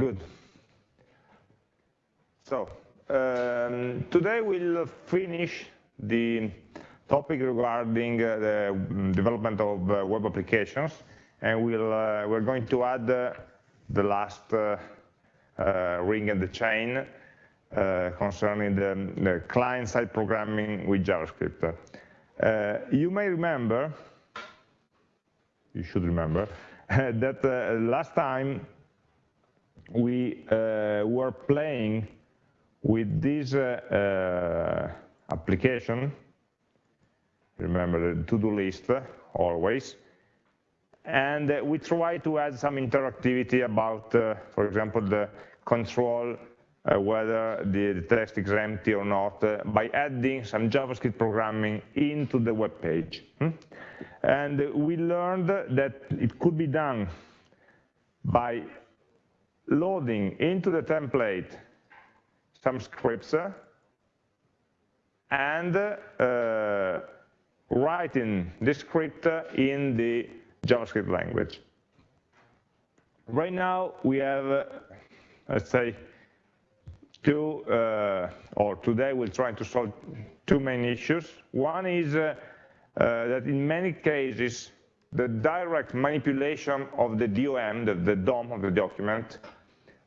Good. So, um, today we'll finish the topic regarding uh, the development of uh, web applications, and we'll, uh, we're going to add uh, the last uh, uh, ring in the chain concerning the, the client-side programming with JavaScript. you may remember, you should remember, that last time we were playing with this application remember the to-do list always. And uh, we try to add some interactivity about, uh, for example, the control uh, whether the, the, text is empty or not uh, by adding some JavaScript programming into the web page. Hmm? And we learned that it could be done by loading into the template some scripts and uh, writing the script in the JavaScript language. Right now we have, uh, let's say, two, uh, or today we'll try to solve two main issues. One is uh, uh that in many cases, the direct manipulation of the DOM, the, the DOM of the document,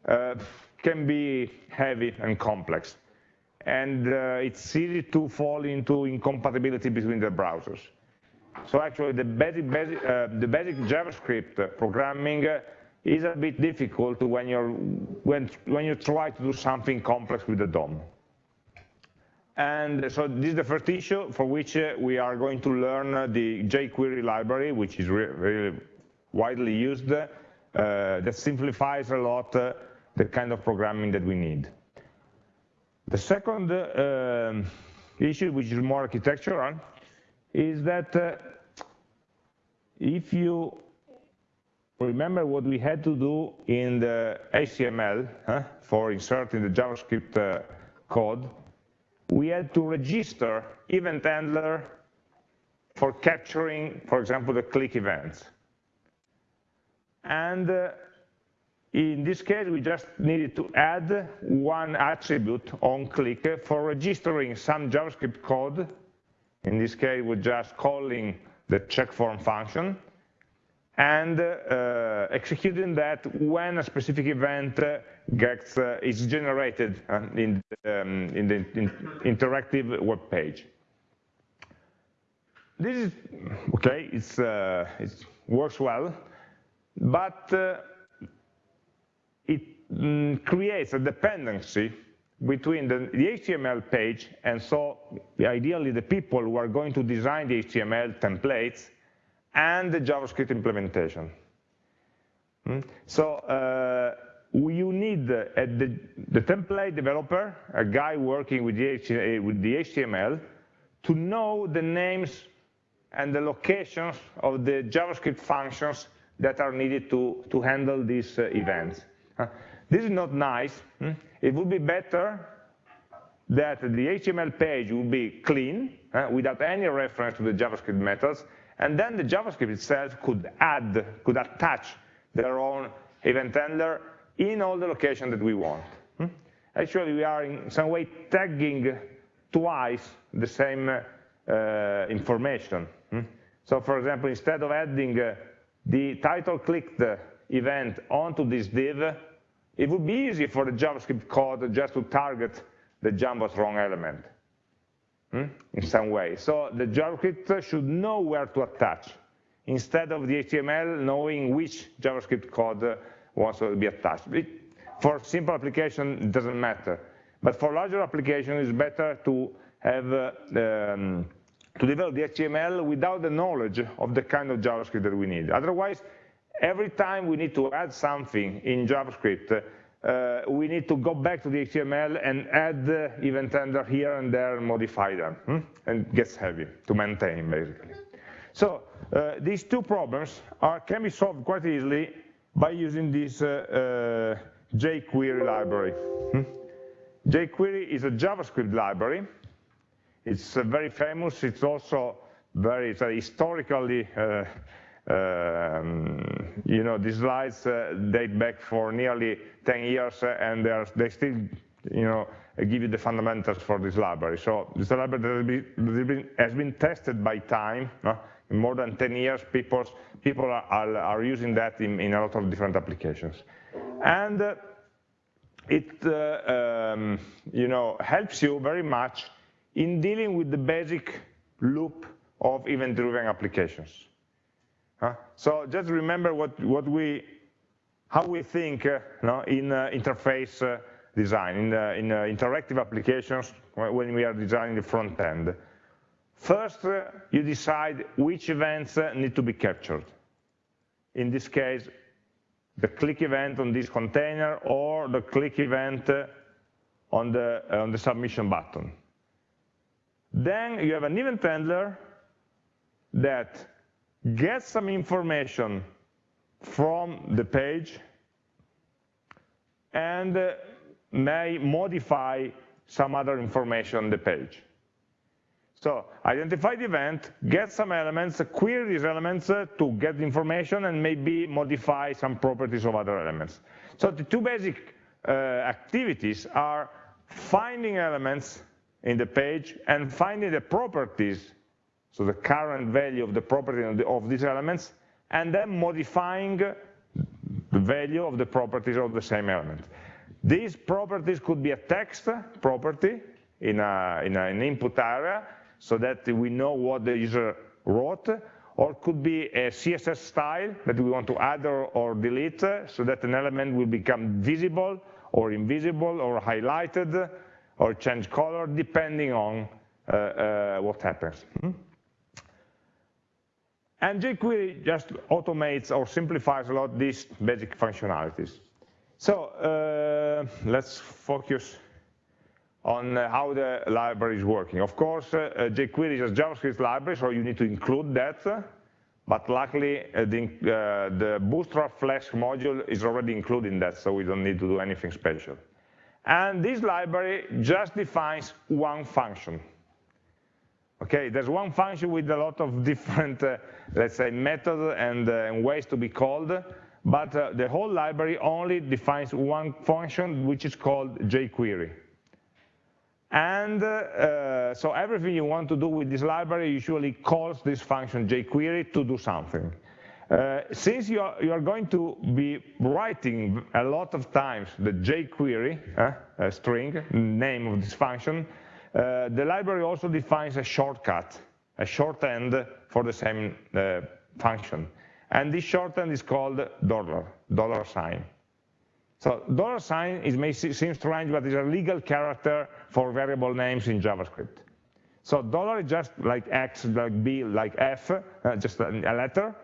uh, can be heavy and complex and uh, it's easy to fall into incompatibility between the browsers. So actually the basic, basic, uh, the basic JavaScript programming uh, is a bit difficult when, you're, when, when you try to do something complex with the DOM. And so this is the first issue for which uh, we are going to learn uh, the jQuery library, which is really widely used, uh, that simplifies a lot the kind of programming that we need. The second uh, issue, which is more architectural, is that uh, if you remember what we had to do in the HTML huh, for inserting the JavaScript uh, code, we had to register event handler for capturing, for example, the click events. And uh, in this case, we just needed to add one attribute on click for registering some JavaScript code. In this case, we're just calling the check form function and uh, executing that when a specific event gets uh, is generated uh, in, um, in the in interactive web page. This is okay. It's uh, it works well, but uh, it mm, creates a dependency between the, the, HTML page and so ideally the people who are going to design the HTML templates and the JavaScript implementation. Hmm? So uh, you need uh, the, the, template developer, a guy working with the, with the HTML, to know the names and the locations of the JavaScript functions that are needed to, to handle these uh, events. This is not nice. Hmm? It would be better that the HTML page would be clean, uh, without any reference to the JavaScript methods, and then the JavaScript itself could add, could attach their own event handler in all the location that we want. Hmm? Actually, we are in some way tagging twice the same uh, information. Hmm? So for example, instead of adding uh, the title clicked event onto this div, it would be easy for the JavaScript code just to target the jumbotron element hmm, in some way. So the JavaScript should know where to attach, instead of the HTML knowing which JavaScript code wants to be attached. For simple application, it doesn't matter. But for larger application, it's better to have uh, um, to develop the HTML without the knowledge of the kind of JavaScript that we need. Otherwise, every time we need to add something in JavaScript, uh, we need to go back to the HTML and add the event handler here and there and modify them. Hmm? And it gets heavy to maintain, basically. So uh, these two problems are, can be solved quite easily by using this uh, uh jQuery library. Hmm? jQuery is a JavaScript library. It's uh, very famous. It's also very it's historically uh, um, you know, these slides uh, date back for nearly 10 years and are, they still, you know, give you the fundamentals for this library. So this library has been, has been tested by time. In more than 10 years, people, are, are, are using that in, in, a lot of different applications. And uh, it uh, um, you know, helps you very much in dealing with the basic loop of event-driven applications. Uh, so just remember what, what we, how we think uh, no, in uh, interface uh, design, in, in interactive applications when we are designing the front end. First, uh, you decide which events need to be captured. In this case, the click event on this container or the click event on the, on the submission button. Then you have an event handler that gets some information from the page and uh, may modify some other information on the page. So identify the event, get some elements, query these elements uh, to get information and maybe modify some properties of other elements. So the two basic uh, activities are finding elements in the page and finding the properties so the current value of the property of these elements, and then modifying the value of the properties of the same element. These properties could be a text property in, a, in an input area, so that we know what the user wrote, or could be a CSS style that we want to add or, or delete, so that an element will become visible or invisible or highlighted or change color depending on uh, uh, what happens. Hmm? And jQuery just automates or simplifies a lot these basic functionalities. So uh, let's focus on uh, how the library is working. Of course, uh, jQuery is a JavaScript library, so you need to include that. But luckily, uh, the, uh, the, Bootstrap Flask module is already including that, so we don't need to do anything special. And this library just defines one function. Okay, there's one function with a lot of different, uh, let's say, methods and, uh, and, ways to be called, but uh, the whole library only defines one function, which is called jQuery. And uh, so everything you want to do with this library usually calls this function jQuery to do something. Uh, since you are, you are, going to be writing a lot of times the jQuery uh, string, name of this function, uh, the library also defines a shortcut, a shorthand for the same uh, function. And this shorthand is called dollar, dollar sign. So dollar sign is, may seem strange, but it's a legal character for variable names in JavaScript. So dollar is just like X, like B, like F, uh, just a, letter,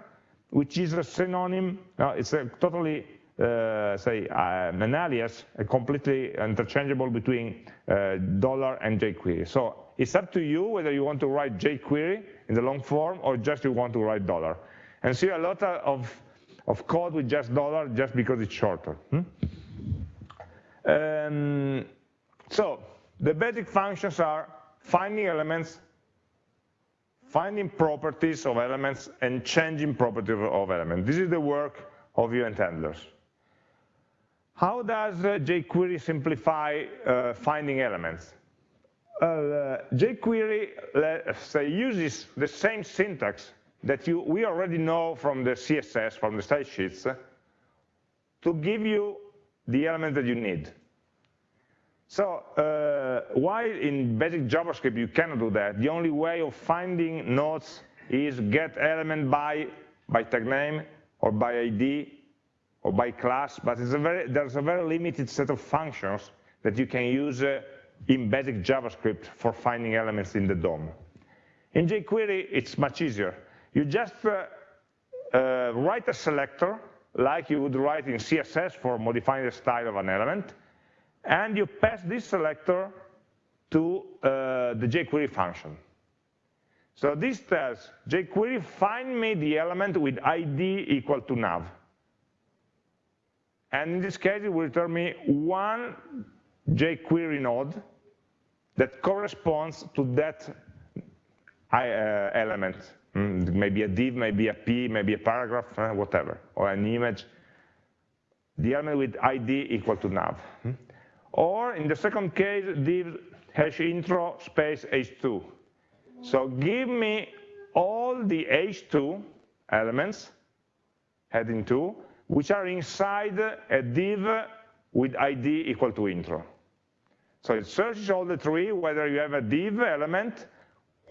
which is a synonym, uh, it's a totally uh, say, um, an alias, completely interchangeable between uh, dollar and jQuery. So it's up to you whether you want to write jQuery in the long form or just you want to write dollar. And see a lot of, of code with just dollar just because it's shorter. Hmm? Um, so the basic functions are finding elements, finding properties of elements, and changing properties of elements. This is the work of event handlers. How does uh, jQuery simplify uh, finding elements? Uh, jQuery say, uses the same syntax that you, we already know from the CSS, from the style sheets, to give you the element that you need. So uh, while in basic JavaScript you cannot do that, the only way of finding nodes is get element by, by tag name or by ID or by class, but a very, there's a very limited set of functions that you can use uh, in basic JavaScript for finding elements in the DOM. In jQuery, it's much easier. You just uh, uh, write a selector, like you would write in CSS for modifying the style of an element, and you pass this selector to uh, the jQuery function. So this tells jQuery, find me the element with ID equal to nav. And in this case, it will return me one jQuery node that corresponds to that uh, element. Mm, maybe a div, maybe a p, maybe a paragraph, whatever, or an image. The element with id equal to nav. Mm. Or in the second case, div hash intro space h2. So give me all the h2 elements, heading 2, which are inside a div with id equal to intro. So it searches all the tree whether you have a div element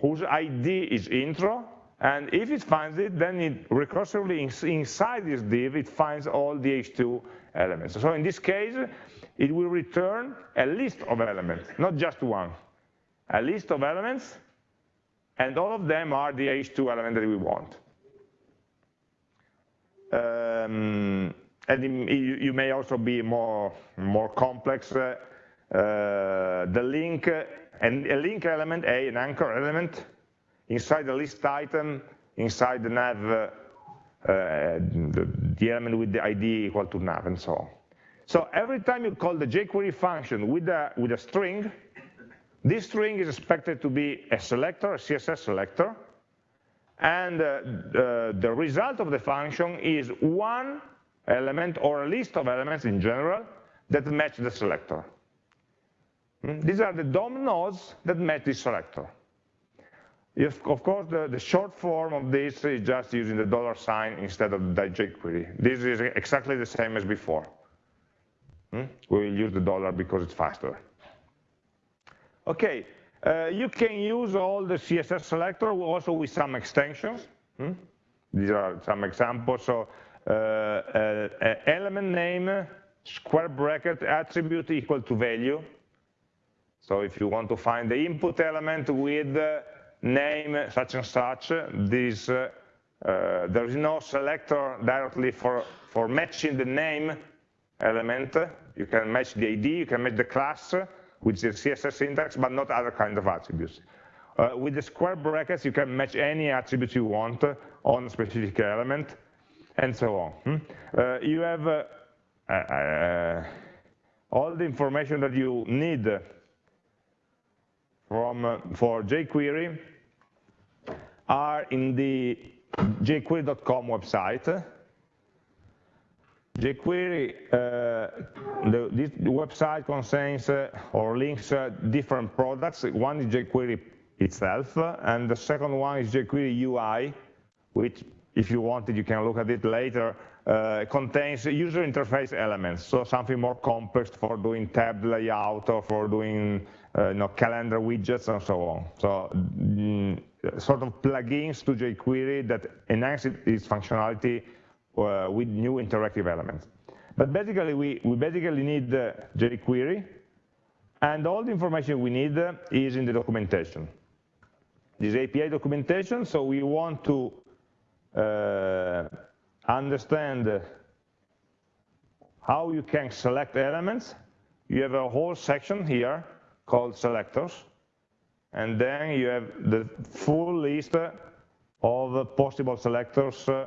whose ID is intro, and if it finds it, then it recursively inside this div, it finds all the H2 elements. So in this case, it will return a list of elements, not just one. A list of elements, and all of them are the H2 element that we want. Um, and you, may also be more, more complex. Uh, uh, the link and a link element, A, an anchor element, inside the list item, inside the nav, uh, uh, the, the, element with the ID equal to nav, and so on. So every time you call the jQuery function with a, with a string, this string is expected to be a selector, a CSS selector, and uh, the, the result of the function is one element or a list of elements in general that match the selector. Hmm? These are the DOM nodes that match this selector. If, of course, the, the, short form of this is just using the dollar sign instead of the jQuery. This is exactly the same as before. Hmm? We will use the dollar because it's faster. Okay, uh, you can use all the CSS selector also with some extensions. Hmm? These are some examples. So uh, uh, element name, square bracket, attribute equal to value. So if you want to find the input element with name such and such, this, uh, uh, there is no selector directly for, for matching the name element. You can match the ID, you can match the class with the CSS syntax, but not other kind of attributes. Uh, with the square brackets, you can match any attribute you want on a specific element, and so on. Hmm? Uh, you have uh, uh, all the information that you need from, uh, for jQuery are in the jQuery.com website. jQuery, uh, the, this website contains uh, or links uh, different products. One is jQuery itself, and the second one is jQuery UI, which, if you wanted, you can look at it later, uh, contains user interface elements, so something more complex for doing tab layout or for doing you know, calendar widgets and so on. So mm, sort of plugins to jQuery that enhance its functionality uh, with new interactive elements. But basically, we, we basically need uh, jQuery, and all the information we need uh, is in the documentation. This API documentation, so we want to uh, understand how you can select elements. You have a whole section here called selectors, and then you have the full list of possible selectors uh,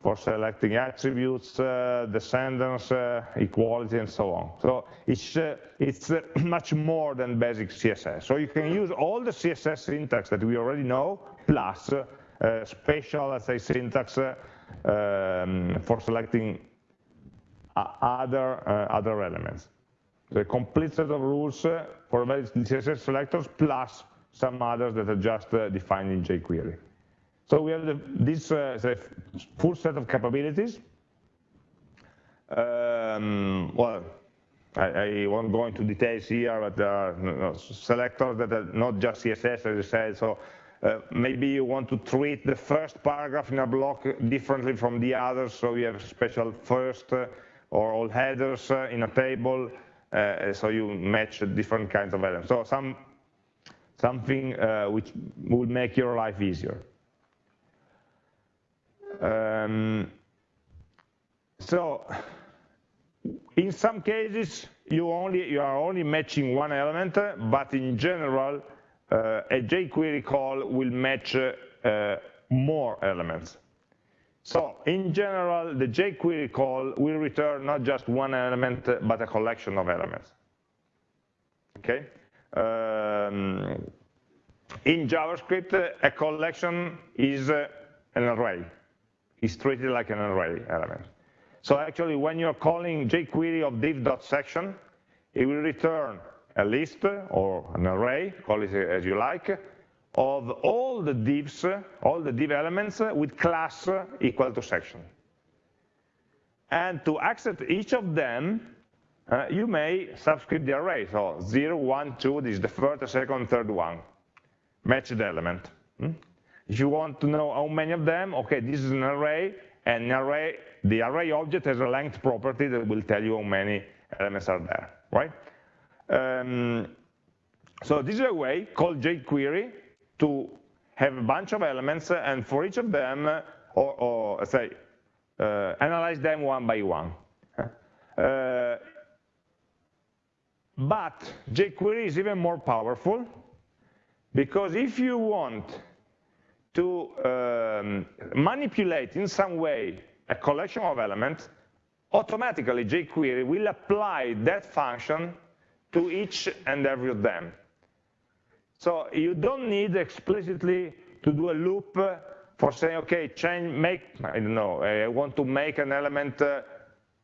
for selecting attributes, uh, descendants, uh, equality, and so on. So it's, uh, it's uh, much more than basic CSS. So you can use all the CSS syntax that we already know, plus uh, special, let's say, syntax um, for selecting other, other elements the complete set of rules for various CSS selectors plus some others that are just uh, defined in jQuery. So we have this uh, full set of capabilities. Um, well, I, won't go into details here, but there are selectors that are not just CSS, as I said. So uh, maybe you want to treat the first paragraph in a block differently from the others. So you have special first or all headers in a table. Uh, so you match different kinds of elements. So some something uh, which will make your life easier. Um, so in some cases, you only you are only matching one element, but in general, uh, a jQuery call will match uh, more elements. So in general, the jQuery call will return not just one element, but a collection of elements. Okay? Um, in JavaScript, a collection is an array. It's treated like an array element. So actually, when you're calling jQuery of div.section, it will return a list or an array, call it as you like, of all the divs, all the div elements with class equal to section. And to access each of them, uh, you may subscript the array. So 0, 1, 2, this is the first, second, third one, matched element. Hmm? If you want to know how many of them, okay, this is an array, and an array, the array object has a length property that will tell you how many elements are there, right? Um, so this is a way called jQuery to have a bunch of elements, and for each of them, or, or say, uh, analyze them one by one. Uh, but jQuery is even more powerful because if you want to um, manipulate in some way a collection of elements, automatically jQuery will apply that function to each and every of them. So you don't need explicitly to do a loop for saying, okay, change, make, I don't know, I want to make an element uh,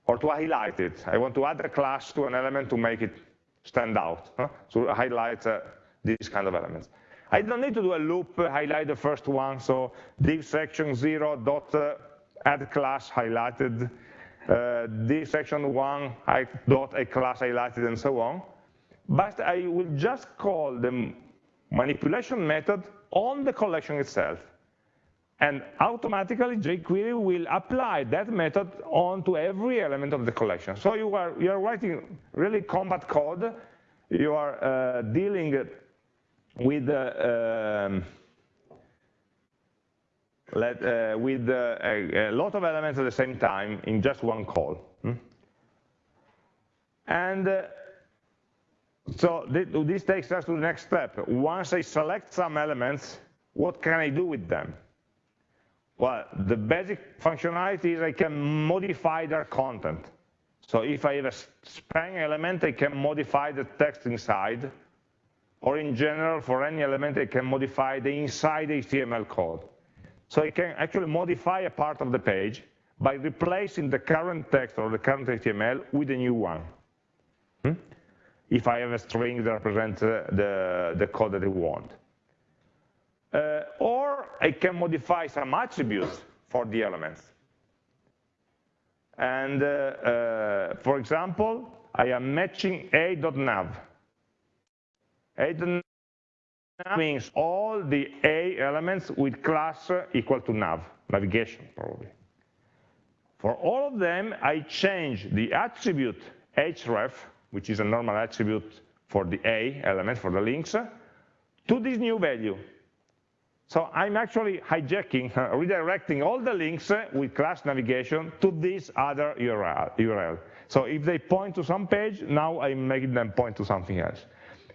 or to highlight it. I want to add a class to an element to make it stand out, huh? highlight uh, these kind of elements. I don't need to do a loop, uh, highlight the first one, so div section 0 dot uh, add class highlighted, uh, div section 1 I, dot a class highlighted, and so on. But I will just call the manipulation method on the collection itself. And automatically jQuery will apply that method onto every element of the collection. So you are, you are writing really combat code. You are uh, dealing with uh, um, let, uh, with uh, a, a, lot of elements at the same time in just one call. Hmm? And uh, so this takes us to the next step. Once I select some elements, what can I do with them? Well, the basic functionality is I can modify their content. So if I have a span element, I can modify the text inside, or in general, for any element, I can modify the inside HTML code. So I can actually modify a part of the page by replacing the current text or the current HTML with a new one. If I have a string that represents uh, the, the code that I want. Uh, or I can modify some attributes for the elements. And uh, uh, for example, I am matching a.nav. a.nav means all the a elements with class equal to nav, navigation probably. For all of them, I change the attribute href, which is a normal attribute for the a element, for the links, to this new value, so I'm actually hijacking, redirecting all the links with class navigation to this other URL, URL. So if they point to some page, now I'm making them point to something else.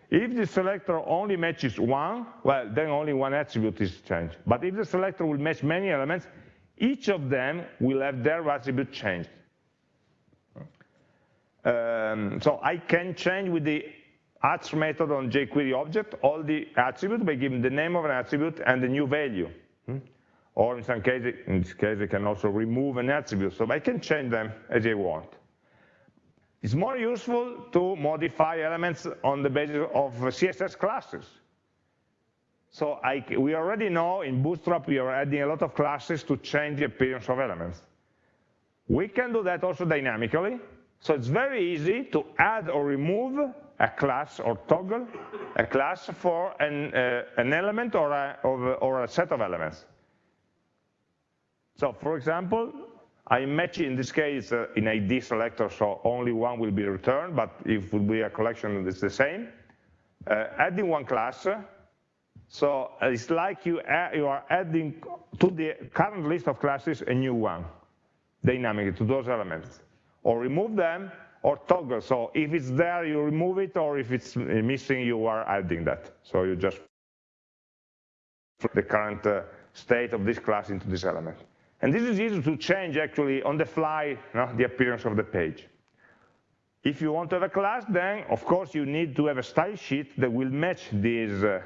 If the selector only matches one, well, then only one attribute is changed. But if the selector will match many elements, each of them will have their attribute changed. Um, so I can change with the attr method on jQuery object all the attributes by giving the name of an attribute and the new value. Hmm? Or in some cases, in this case, I can also remove an attribute, so I can change them as I want. It's more useful to modify elements on the basis of CSS classes. So I, we already know in Bootstrap we are adding a lot of classes to change the appearance of elements. We can do that also dynamically. So it's very easy to add or remove a class or toggle a class for an, uh, an element or a, or a set of elements. So for example, I match in this case uh, in ID selector, so only one will be returned, but if it will be a collection, it's the same. Uh, adding one class, so it's like you, you are adding to the current list of classes a new one, dynamically, to those elements. Or remove them, or toggle. So if it's there, you remove it, or if it's missing, you are adding that. So you just the current uh, state of this class into this element. And this is easy to change actually on the fly the appearance of the page. If you want to have a class, then of course you need to have a style sheet that will match this uh,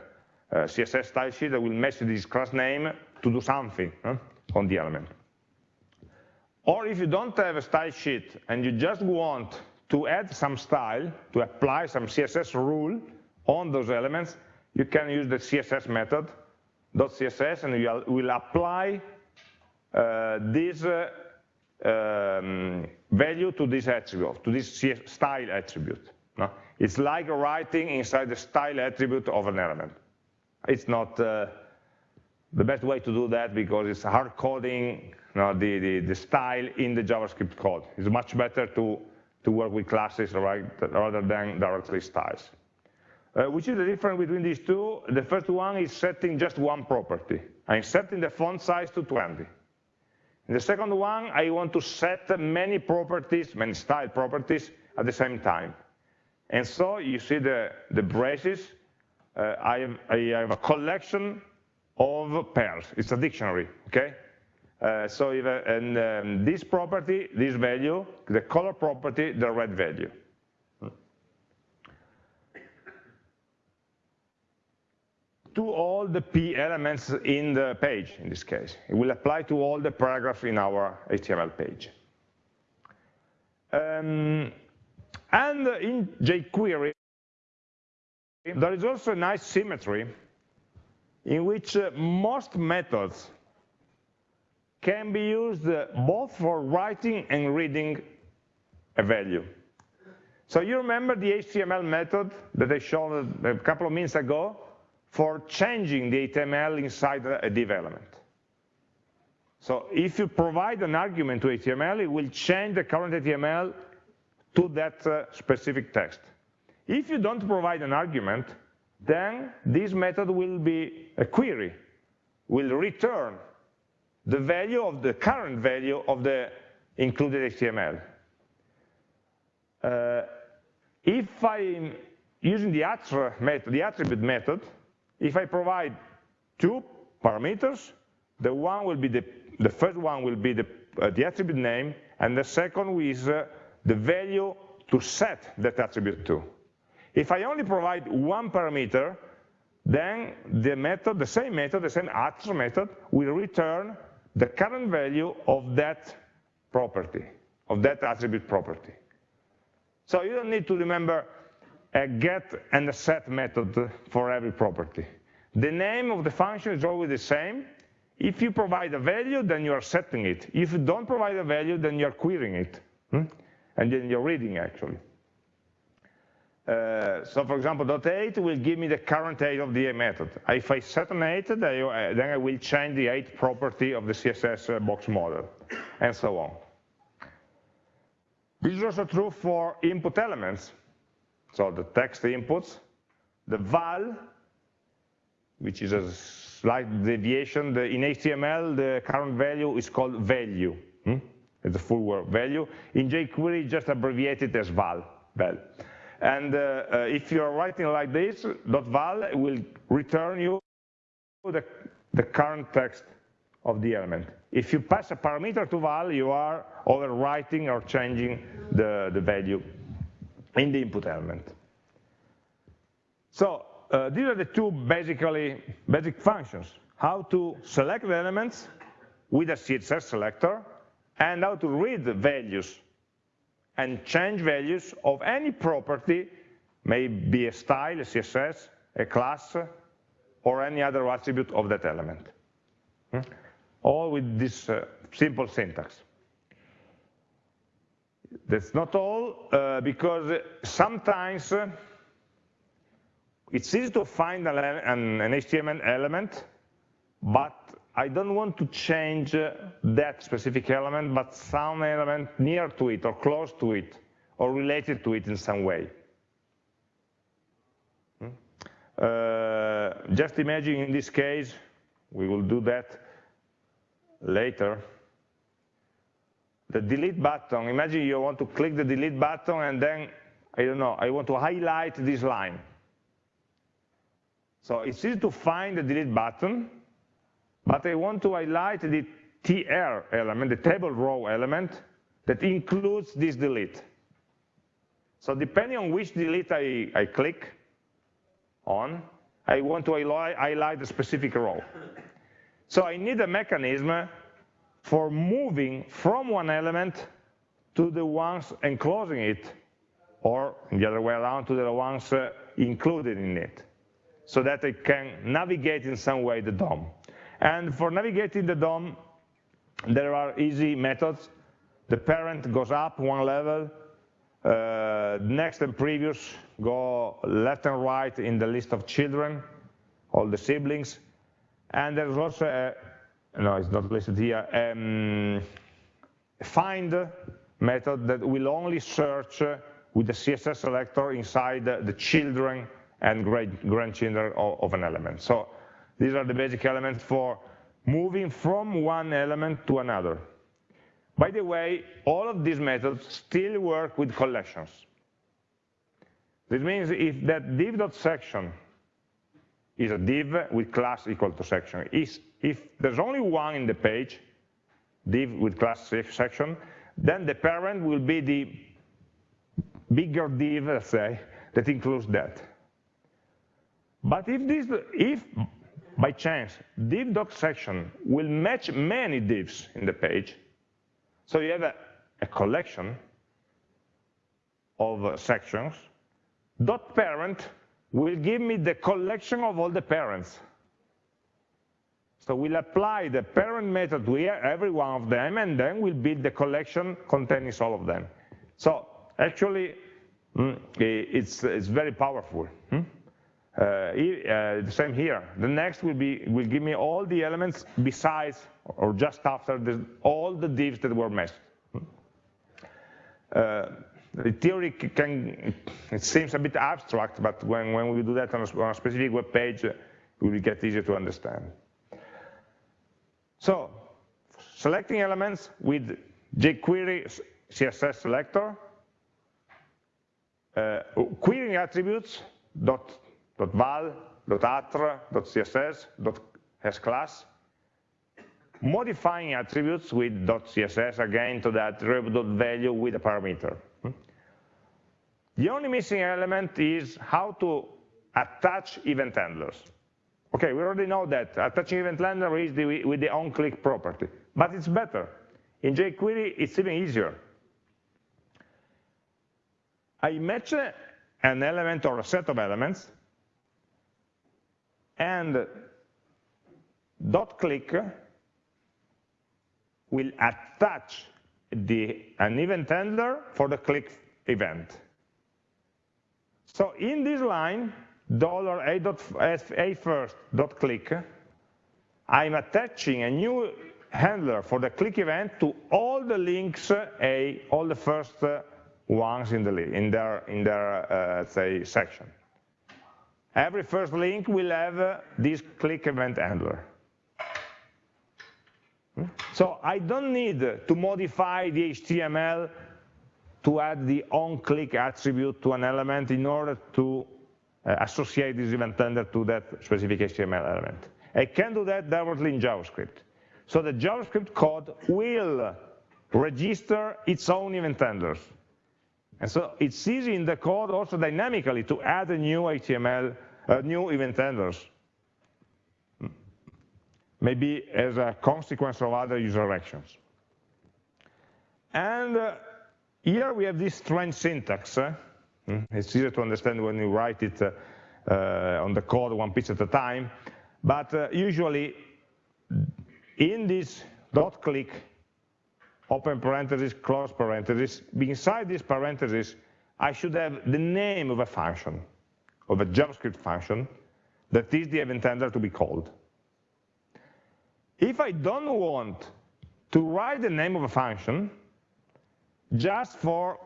uh, CSS style sheet that will match this class name to do something on the element. Or if you don't have a style sheet and you just want to add some style, to apply some CSS rule on those elements, you can use the CSS method, .css, and you will apply uh, this uh, um, value to this attribute, to this style attribute. No? It's like writing inside the style attribute of an element. It's not uh, the best way to do that because it's hard coding know, the, the, the, style in the JavaScript code. It's much better to, to work with classes right, rather than directly styles. Uh, which is the difference between these two? The first one is setting just one property. I'm setting the font size to 20. In the second one, I want to set many properties, many style properties at the same time. And so you see the, the braces, uh, I, have, I have a collection of pairs. It's a dictionary, okay? Uh, so if, uh, and um, this property, this value, the color property, the red value. to all the p elements in the page, in this case. It will apply to all the paragraphs in our HTML page. Um, and in jQuery, there is also a nice symmetry in which uh, most methods can be used uh, both for writing and reading a value. So you remember the HTML method that I showed a couple of minutes ago for changing the HTML inside a div element. So if you provide an argument to HTML, it will change the current HTML to that uh, specific text. If you don't provide an argument, then this method will be a query, will return the value of the current value of the included HTML. Uh, if I'm using the, method, the attribute method, if I provide two parameters, the one will be the, the first one will be the, uh, the attribute name, and the second is uh, the value to set that attribute to. If I only provide one parameter, then the method, the same method, the same attribute method, will return the current value of that property, of that attribute property. So you don't need to remember a get and a set method for every property. The name of the function is always the same. If you provide a value, then you are setting it. If you don't provide a value, then you're querying it. Hmm? And then you're reading, actually. Uh, so for example, dot eight will give me the current age of the method. If I set an 8, then I will change the 8 property of the CSS uh, box model, and so on. This is also true for input elements. So the text inputs, the val, which is a slight deviation. The, in HTML, the current value is called value. Hmm? It's a full word, value. In jQuery, just abbreviated as val, val. And uh, uh, if you're writing like this, .val will return you the, the current text of the element. If you pass a parameter to val, you are overwriting or changing the, the value in the input element. So uh, these are the two basically basic functions. How to select the elements with a CSS selector and how to read the values and change values of any property, may be a style, a CSS, a class, or any other attribute of that element. Hmm? All with this uh, simple syntax. That's not all, uh, because sometimes uh, it's easy to find an, an, an HTML element, but I don't want to change that specific element, but some element near to it or close to it or related to it in some way. Hmm? Uh, just imagine in this case, we will do that later, the delete button, imagine you want to click the delete button and then, I don't know, I want to highlight this line. So it's easy to find the delete button, but I want to highlight the tr element, the table row element, that includes this delete. So depending on which delete I, I click on, I want to highlight, a specific row. So I need a mechanism for moving from one element to the ones enclosing it, or the other way around to the ones uh, included in it, so that I can navigate in some way the DOM. And for navigating the DOM, there are easy methods. The parent goes up one level, uh, next and previous go left and right in the list of children, all the siblings. And there's also, a, no, it's not listed here, um, find method that will only search with the CSS selector inside the children and great grandchildren of an element. So these are the basic elements for moving from one element to another. By the way, all of these methods still work with collections. This means if that div.section is a div with class equal to section, if there's only one in the page, div with class section, then the parent will be the bigger div, let's say, that includes that. But if this, if by chance div doc section will match many divs in the page, so you have a, a collection of uh, sections, dot parent will give me the collection of all the parents. So we'll apply the parent method to every one of them, and then we'll build the collection containing all of them. So actually, mm, it's, it's very powerful. Uh, uh, the same here. The next will be will give me all the elements besides or just after the, all the divs that were. Hmm? Uh, the theory can, it seems a bit abstract, but when, when we do that on a, on a specific web page, it will get easier to understand. So, selecting elements with jQuery CSS selector, uh, querying attributes, dot val, attr, css, dot class, modifying attributes with .css again to that value with a parameter. The only missing element is how to attach event handlers. Okay, we already know that attaching event handler is the, with the onClick property, but it's better. In jQuery, it's even easier. I match an element or a set of elements, and dot click will attach the, an event handler for the click event. So in this line, dollar $a first dot click, I'm attaching a new handler for the click event to all the links, a all the first ones in the in their in their uh, say section. Every first link will have uh, this click event handler. So I don't need to modify the HTML to add the onClick attribute to an element in order to uh, associate this event handler to that specific HTML element. I can do that directly in JavaScript. So the JavaScript code will register its own event handlers. And so it's easy in the code also dynamically to add a new HTML, uh, new event handlers maybe as a consequence of other user actions. And uh, here we have this strange syntax. Uh, it's easier to understand when you write it uh, uh, on the code one piece at a time, but uh, usually in this dot click, open parenthesis, close parenthesis, inside this parenthesis, I should have the name of a function, of a JavaScript function, that is the event handler to be called. If I don't want to write the name of a function, just for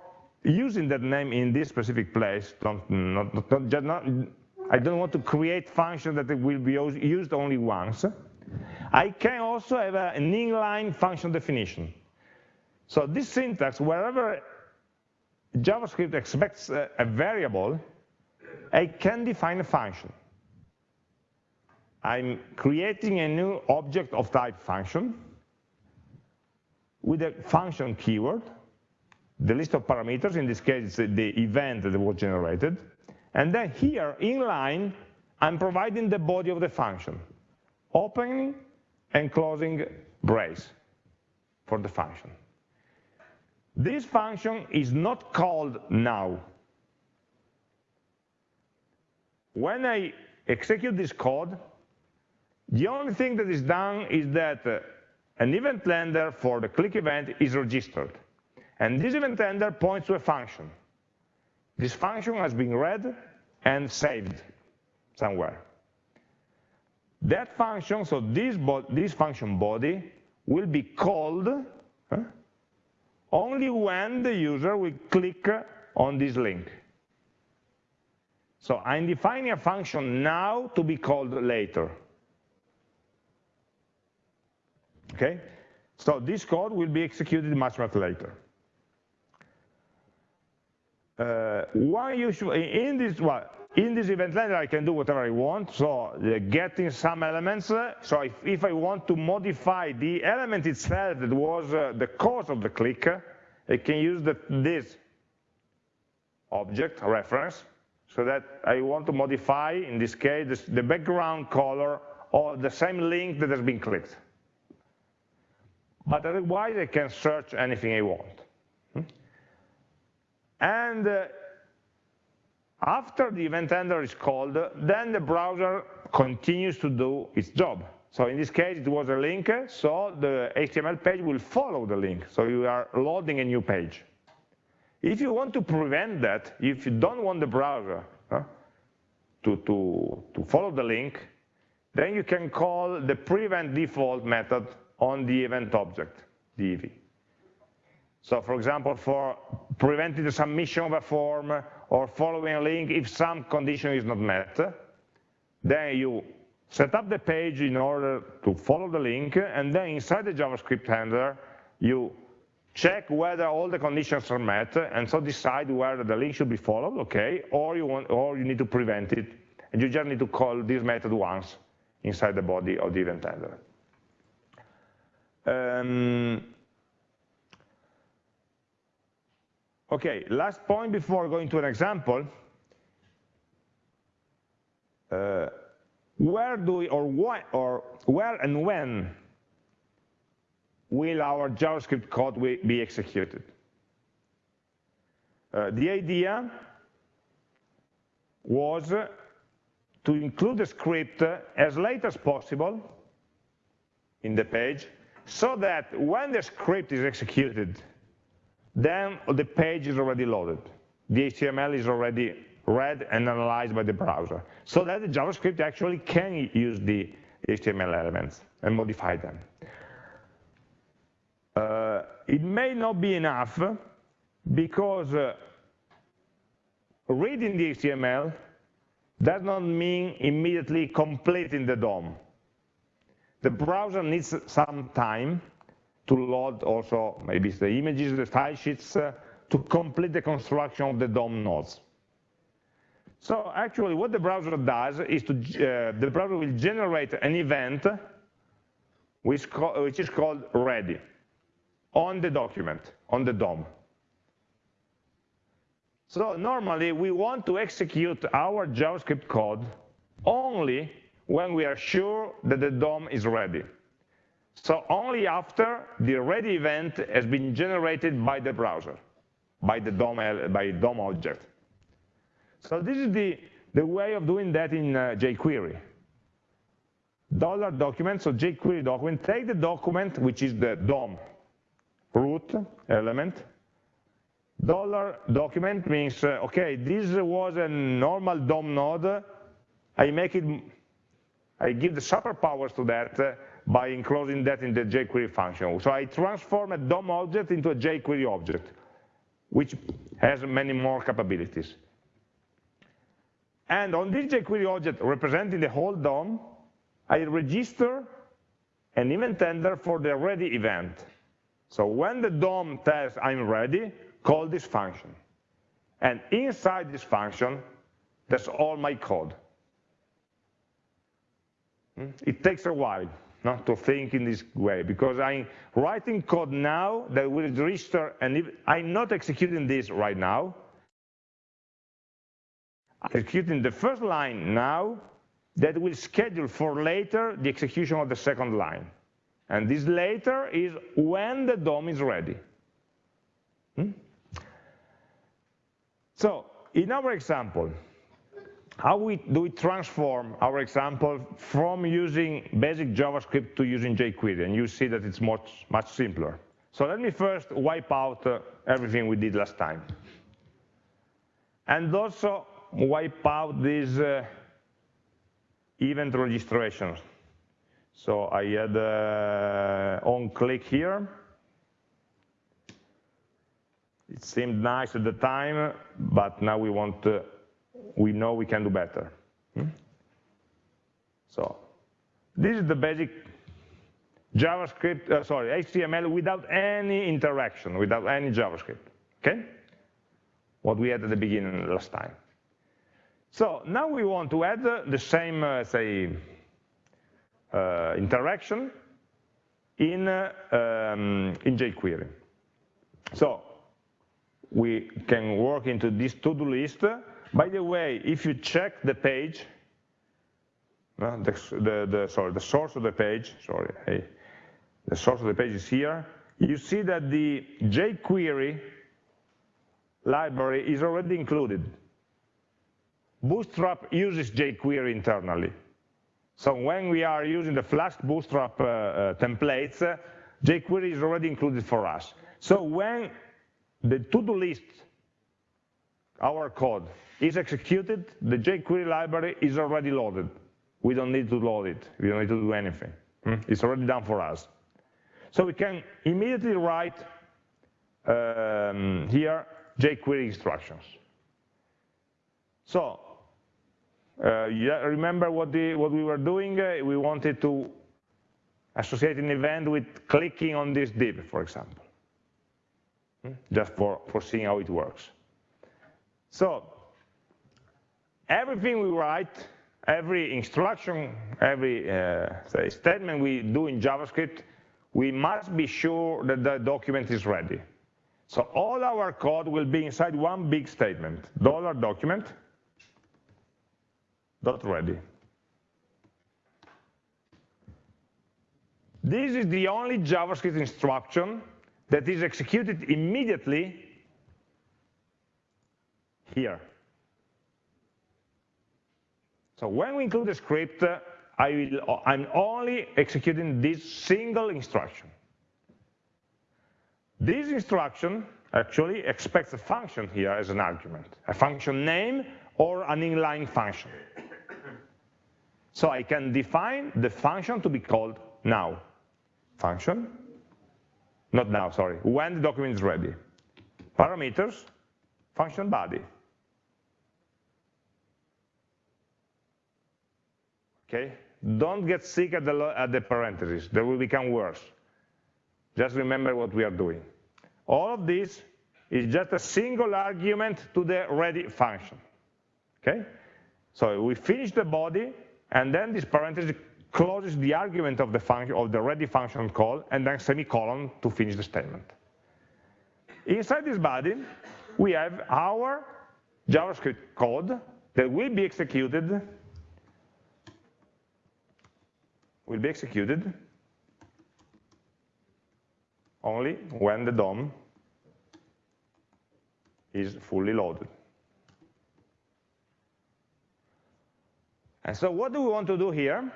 using that name in this specific place, don't, not, not, not, I don't want to create function that will be used only once, I can also have an inline function definition. So this syntax, wherever JavaScript expects a, variable, I can define a function. I'm creating a new object of type function with a function keyword, the list of parameters, in this case the event that was generated, and then here in line I'm providing the body of the function, opening and closing brace for the function. This function is not called now. When I execute this code, the only thing that is done is that uh, an event handler for the click event is registered. And this event handler points to a function. This function has been read and saved somewhere. That function, so this, this function body, will be called huh, only when the user will click on this link. So I'm defining a function now to be called later. Okay? So this code will be executed much, much later. Uh, why you should, in this, well, in this event handler, I can do whatever I want. So uh, getting some elements. Uh, so if, if, I want to modify the element itself that was uh, the cause of the click, I can use the, this object reference so that I want to modify, in this case, this, the background color of the same link that has been clicked. But otherwise, I can search anything I want. Hmm? And after the event handler is called, then the browser continues to do its job. So in this case, it was a link, so the HTML page will follow the link. So you are loading a new page. If you want to prevent that, if you don't want the browser huh, to, to, to follow the link, then you can call the prevent default method on the event object, the EV. So for example, for preventing the submission of a form or following a link if some condition is not met, then you set up the page in order to follow the link, and then inside the JavaScript handler, you check whether all the conditions are met, and so decide whether the link should be followed, okay, or you, want, or you need to prevent it, and you just need to call this method once inside the body of the event handler. Um, okay, last point before going to an example. Uh, where do we, or what, or where and when will our JavaScript code be executed? Uh, the idea was to include the script as late as possible in the page so that when the script is executed, then the page is already loaded. The HTML is already read and analyzed by the browser, so that the JavaScript actually can use the HTML elements and modify them. Uh, it may not be enough because uh, reading the HTML does not mean immediately completing the DOM. The browser needs some time to load also maybe the images, the style sheets, uh, to complete the construction of the DOM nodes. So actually what the browser does is to, uh, the browser will generate an event which, which is called ready on the document, on the DOM. So normally we want to execute our JavaScript code only when we are sure that the DOM is ready. So only after the ready event has been generated by the browser, by the DOM, by DOM object. So this is the, the way of doing that in uh, jQuery. Dollar document, so jQuery document, take the document, which is the DOM root element. Dollar document means, uh, okay, this was a normal DOM node. I make it I give the superpowers to that uh, by enclosing that in the jQuery function. So I transform a DOM object into a jQuery object, which has many more capabilities. And on this jQuery object representing the whole DOM, I register an event handler for the ready event. So when the DOM tells I'm ready, call this function. And inside this function, that's all my code. Hmm? It takes a while no, to think in this way because I'm writing code now that will register, and if, I'm not executing this right now. Executing the first line now, that will schedule for later the execution of the second line. And this later is when the DOM is ready. Hmm? So in our example, how we, do we transform our example from using basic JavaScript to using jQuery? And you see that it's much, much simpler. So let me first wipe out uh, everything we did last time. And also wipe out these uh, event registrations. So I had uh, on click here. It seemed nice at the time, but now we want to, we know we can do better. Hmm? So this is the basic JavaScript, uh, sorry, HTML without any interaction, without any JavaScript, okay? What we had at the beginning last time. So now we want to add the same, uh, say, uh, interaction in, uh, um, in jQuery. So we can work into this to-do list. By the way, if you check the page, uh, the, the, the, sorry, the source of the page, sorry, hey, the source of the page is here, you see that the jQuery library is already included. Bootstrap uses jQuery internally. So when we are using the Flask Bootstrap uh, uh, templates, uh, jQuery is already included for us. So when the to-do list, our code, is executed, the jQuery library is already loaded. We don't need to load it. We don't need to do anything. Hmm? It's already done for us. So we can immediately write um, here jQuery instructions. So uh, remember what, the, what, we were doing? Uh, we wanted to associate an event with clicking on this div, for example, hmm? just for, for seeing how it works. So everything we write, every instruction, every uh, say, statement we do in JavaScript, we must be sure that the document is ready. So all our code will be inside one big statement, dollar document, dot ready. This is the only JavaScript instruction that is executed immediately here. So when we include a script, I will, I'm only executing this single instruction. This instruction actually expects a function here as an argument, a function name or an inline function. So I can define the function to be called now. Function, not now, sorry, when the document is ready. Parameters, function body. Okay, don't get sick at the, at the parentheses, they will become worse. Just remember what we are doing. All of this is just a single argument to the ready function. Okay? So we finish the body, and then this parenthesis closes the argument of the function of the ready function call, and then semicolon to finish the statement. Inside this body, we have our JavaScript code that will be executed will be executed only when the DOM is fully loaded. And so what do we want to do here?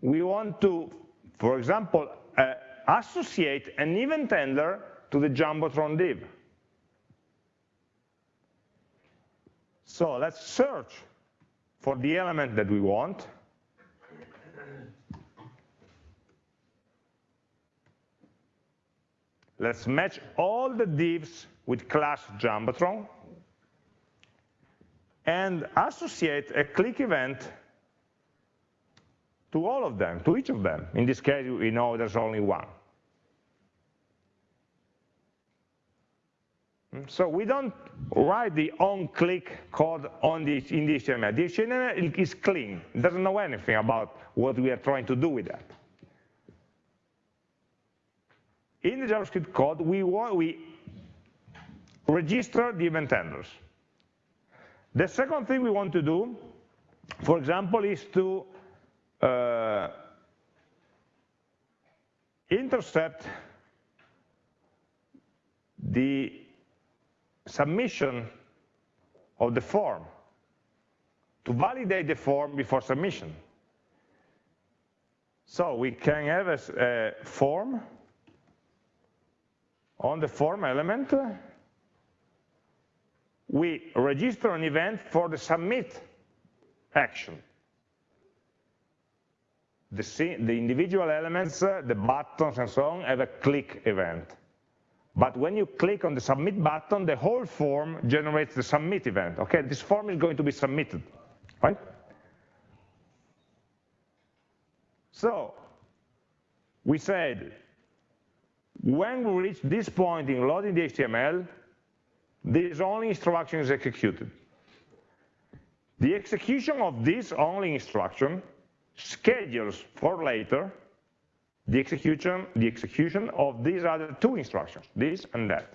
We want to, for example, uh, associate an event handler to the Jumbotron div. So let's search for the element that we want. Let's match all the divs with class Jumbotron and associate a click event to all of them, to each of them. In this case, we know there's only one. Hmm, so we don't write the on-click code on the, in the HTML. The HTML is clean. It doesn't know anything about what we are trying to do with that. In the JavaScript code, we, we register the event handlers. The second thing we want to do, for example, is to uh, intercept the submission of the form to validate the form before submission. So we can have a, a form on the form element. We register an event for the submit action. The, the individual elements, the buttons and so on, have a click event. But when you click on the submit button, the whole form generates the submit event. Okay, this form is going to be submitted, right? So we said, when we reach this point in loading the HTML, this only instruction is executed. The execution of this only instruction schedules for later the execution, the execution of these other two instructions, this and that.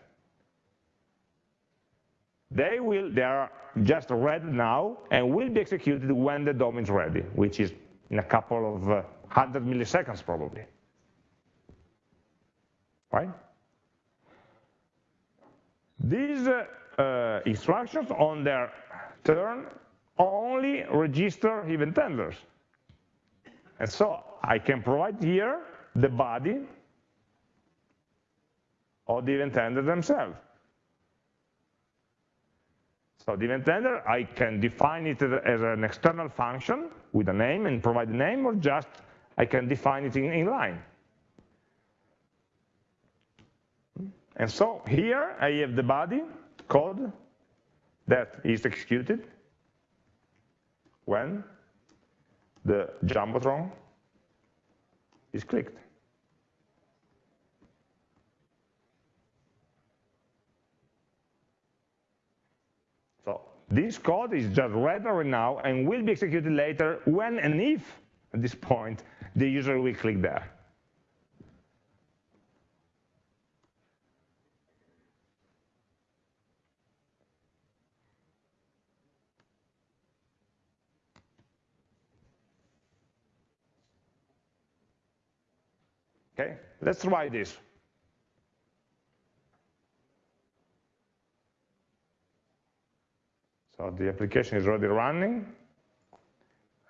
They will, they are just read now and will be executed when the DOM is ready, which is in a couple of uh, hundred milliseconds probably. Right? These uh, instructions on their turn only register event handlers. And so I can provide here the body of the event handler themselves. So the event handler, I can define it as an external function with a name and provide the name, or just I can define it in, in line. And so here I have the body code that is executed when the Jumbotron is clicked. So this code is just read right now and will be executed later when and if, at this point, the user will click there. Okay, let's try this. So the application is already running.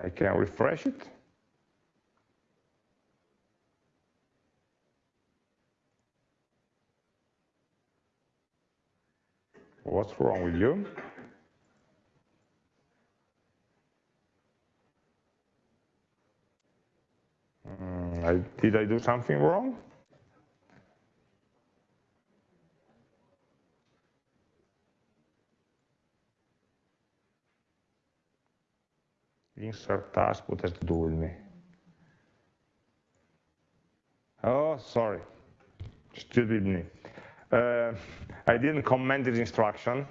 I can refresh it. What's wrong with you? Mm, I, did I do something wrong? Insert task, what has to do with me? Oh, sorry, stupid me. Uh, I didn't comment this instruction.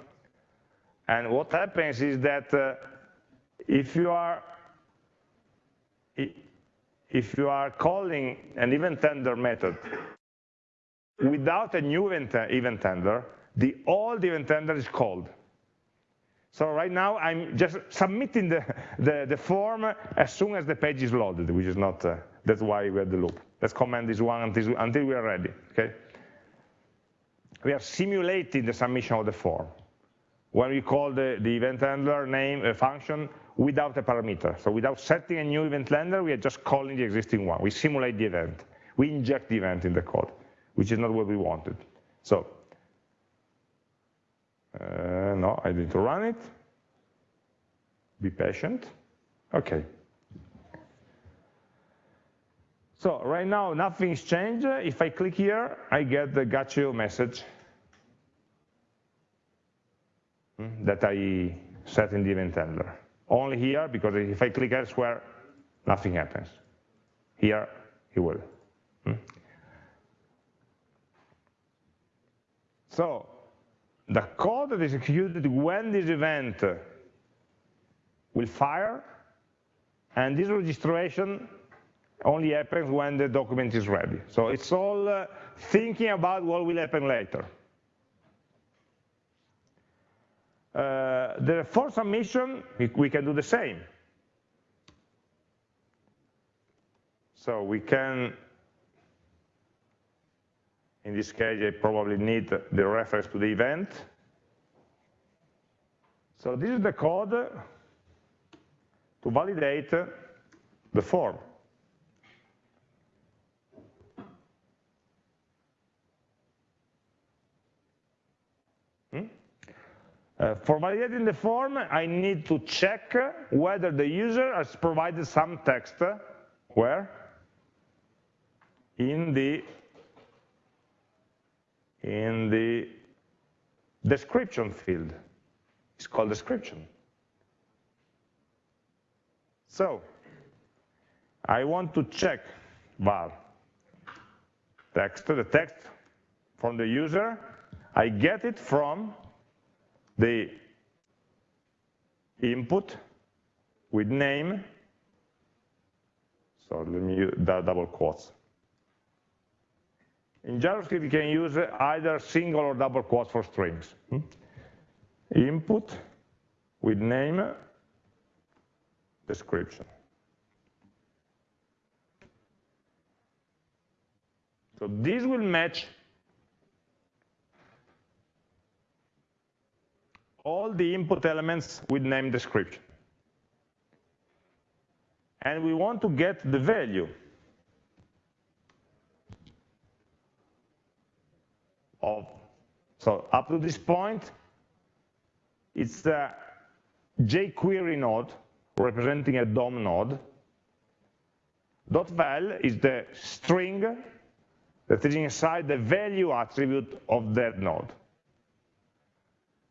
And what happens is that uh, if you are if you are calling an event handler method without a new event, handler, the old event handler is called. So right now I'm just submitting the, the, the, form as soon as the page is loaded, which is not, uh, that's why we have the loop. Let's comment this one until, until we are ready, okay? We are simulating the submission of the form. When we call the, the event handler name a function, without a parameter. So without setting a new event handler, we are just calling the existing one. We simulate the event. We inject the event in the code, which is not what we wanted. So, uh, no, I need to run it. Be patient. Okay. So right now, nothing's changed. If I click here, I get the you message hmm, that I set in the event handler only here, because if I click elsewhere, nothing happens. Here, it will. Hmm? So, the code that is executed when this event will fire, and this registration only happens when the document is ready. So it's all uh, thinking about what will happen later. Uh, the for submission, we, we can do the same. So we can, in this case, I probably need the reference to the event. So this is the code to validate the form. Uh, for validating the form, I need to check whether the user has provided some text, where? In the, in the description field. It's called description. So, I want to check var text, the text from the user. I get it from the input with name. So let me use double quotes. In JavaScript, you can use either single or double quotes for strings. Hmm? Input with name description. So this will match all the input elements with name description. And we want to get the value of, so up to this point, it's a jQuery node representing a DOM node. Dot val is the string that is inside the value attribute of that node.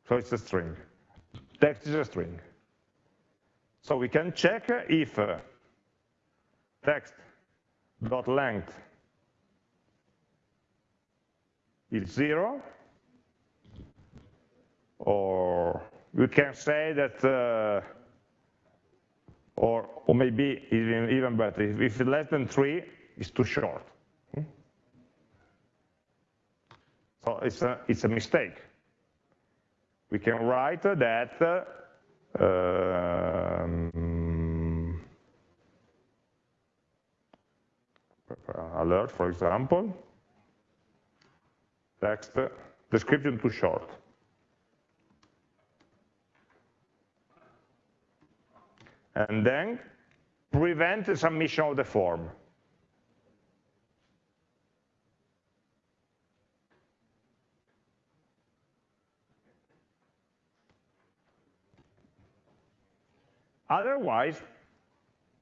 So it's a string. Text is a string. So we can check if uh, text dot length is zero, or we can say that uh, or, or maybe even, even better, if, if less than three, it's too short. Hmm? So it's a, it's a mistake. We can write that um, alert, for example, text, description too short. and then prevent the submission of the form. Otherwise,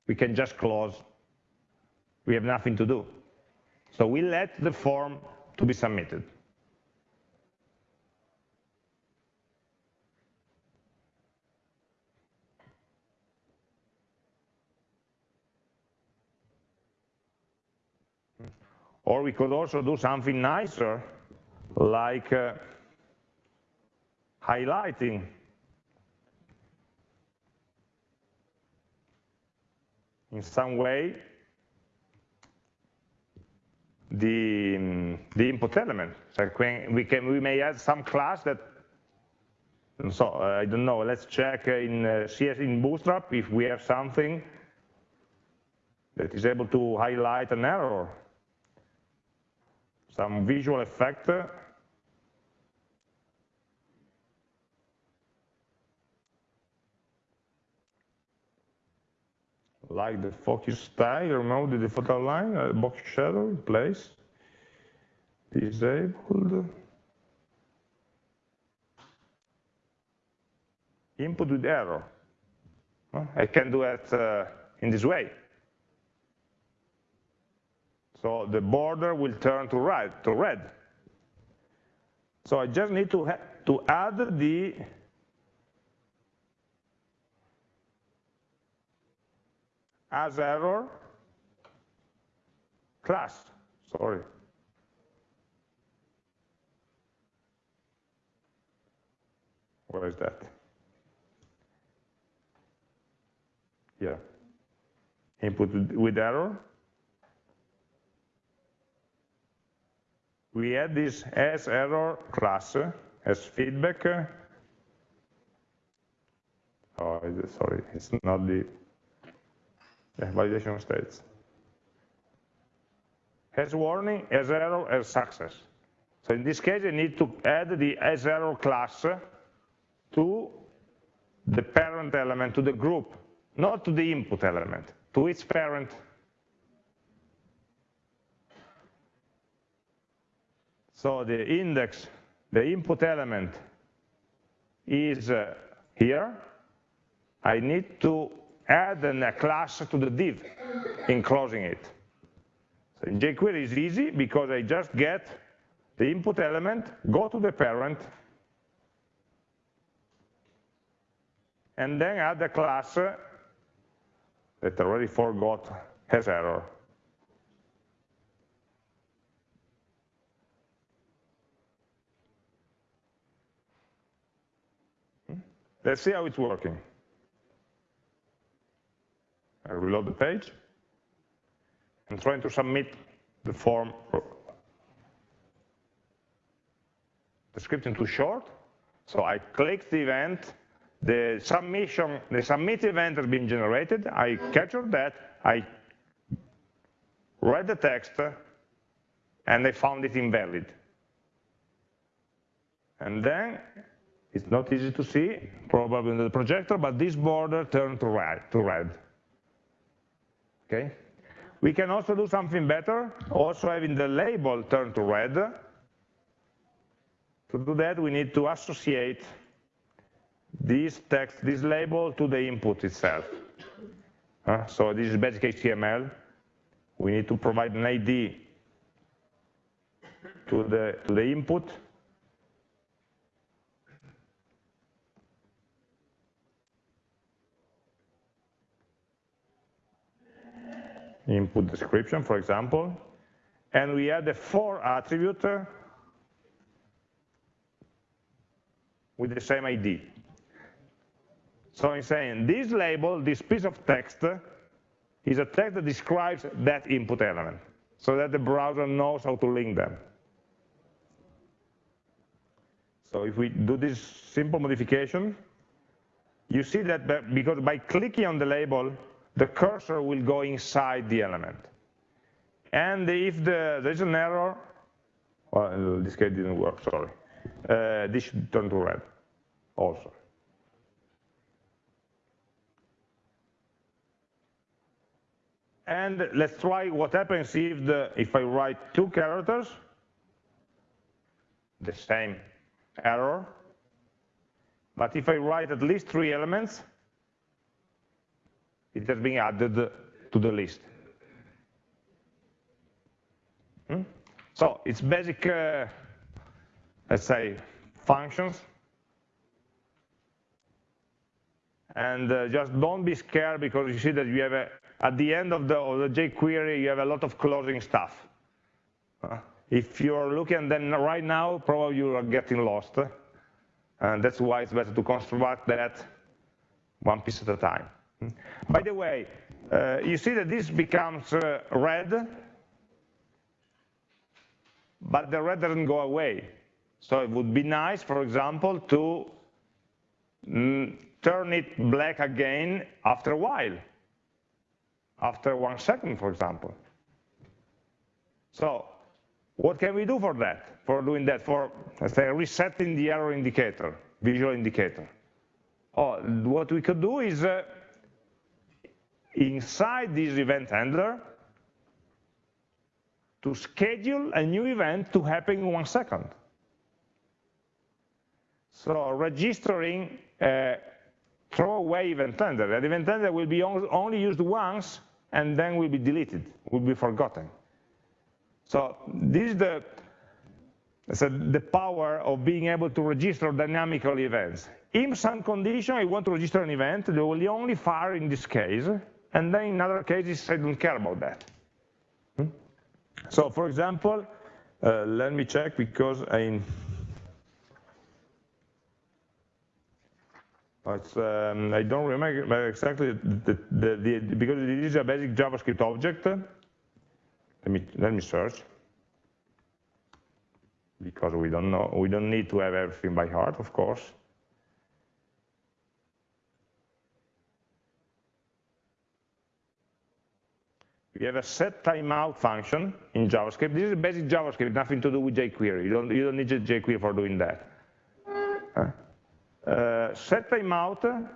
we can just close. We have nothing to do. So we let the form to be submitted. Or we could also do something nicer, like uh, highlighting. In some way, the, um, the input element. So we, can, we may add some class that, so uh, I don't know, let's check in uh, CS in Bootstrap if we have something that is able to highlight an error some visual effect like the focus style, remove the default outline, uh, box shadow in place, disabled, input with error. I can do it uh, in this way. So the border will turn to red. To red. So I just need to, to add the has error class. Sorry. Where is that? Yeah. Input with error. we add this has error class as feedback. Oh, sorry, it's not the yeah, validation states. has warning, has error, has success. So in this case, I need to add the has error class to the parent element, to the group, not to the input element, to its parent. So the index, the input element is uh, here. I need to add a class to the div enclosing it. So in jQuery is easy because I just get the input element, go to the parent, and then add a class that already forgot has error. Hmm? Let's see how it's working. I reload the page. I'm trying to submit the form. The script is too short, so I click the event, the submission, the submit event has been generated, I captured that, I read the text, and I found it invalid. And then, it's not easy to see, probably in the projector, but this border turned to red. Okay? We can also do something better, also having the label turn to red. To do that, we need to associate this text, this label to the input itself. Uh, so this is basic HTML. We need to provide an ID to the, to the input. Input description, for example. And we add a for attribute with the same ID. So I'm saying this label, this piece of text, is a text that describes that input element, so that the browser knows how to link them. So if we do this simple modification, you see that because by clicking on the label, the cursor will go inside the element. And if the, there's an error, well, this case didn't work, sorry. Uh, this should turn to red also. And let's try what happens if, the, if I write two characters, the same error. But if I write at least three elements, it has been added to the list. Hmm? So it's basic, uh, let's say, functions. And uh, just don't be scared because you see that you have a, at the end of the, of the jQuery, you have a lot of closing stuff. Uh, if you're looking then right now, probably you are getting lost. And that's why it's better to construct that one piece at a time. By the way, uh, you see that this becomes uh, red, but the red doesn't go away. So it would be nice, for example, to mm, turn it black again after a while after one second, for example. So what can we do for that, for doing that, for, let's say, resetting the error indicator, visual indicator? Oh, what we could do is, uh, inside this event handler, to schedule a new event to happen in one second. So registering a throwaway event handler. That event handler will be only used once and then will be deleted, will be forgotten. So this is the, so the power of being able to register dynamical events. In some condition, I want to register an event, will only fire in this case, and then in other cases, I don't care about that. Hmm? So for example, uh, let me check because I Um, I don't remember exactly the, the, the, because it is a basic JavaScript object. Let me let me search because we don't know we don't need to have everything by heart, of course. We have a set timeout function in JavaScript. This is basic JavaScript, nothing to do with jQuery. You don't, you don't need jQuery for doing that. Uh, set timeout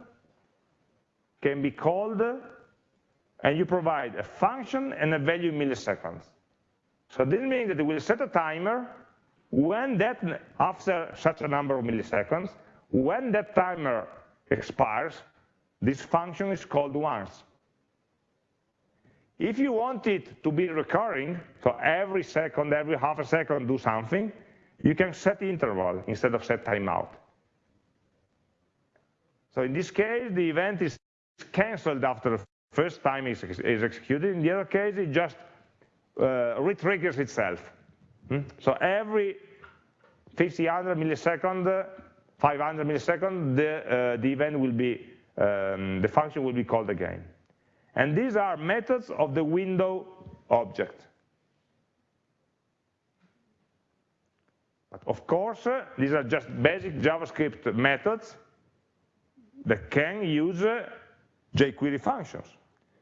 can be called, and you provide a function and a value in milliseconds. So this means that it will set a timer when that, after such a number of milliseconds, when that timer expires, this function is called once. If you want it to be recurring, so every second, every half a second do something, you can set interval instead of set timeout. So in this case, the event is canceled after the first time is, is executed. In the other case, it just uh, retriggers itself. Hmm? So every 500 millisecond, 500 millisecond, the, uh, the event will be, um, the function will be called again. And these are methods of the window object. But of course, uh, these are just basic JavaScript methods that can use uh, jQuery functions.